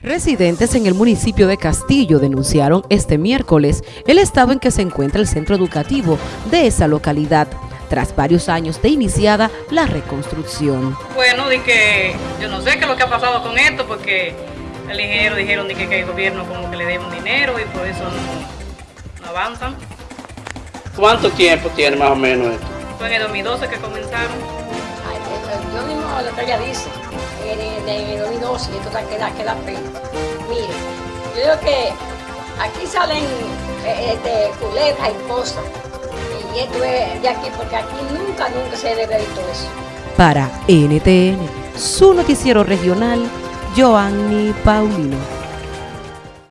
Residentes en el municipio de Castillo denunciaron este miércoles el estado en que se encuentra el centro educativo de esa localidad, tras varios años de iniciada la reconstrucción. Bueno, di que yo no sé qué es lo que ha pasado con esto, porque el ingeniero dijeron de que, que el gobierno como que le debe un dinero y por eso no, no avanzan. ¿Cuánto tiempo tiene más o menos esto? Fue en el 2012 que comenzaron. Lo que ella dice, en el, en el 2012, y está- queda, queda. Mire, yo digo que aquí salen eh, este, y cosas, y esto es de aquí, porque aquí nunca, nunca se debe visto eso. Para NTN, su noticiero regional, Joanny Paulino.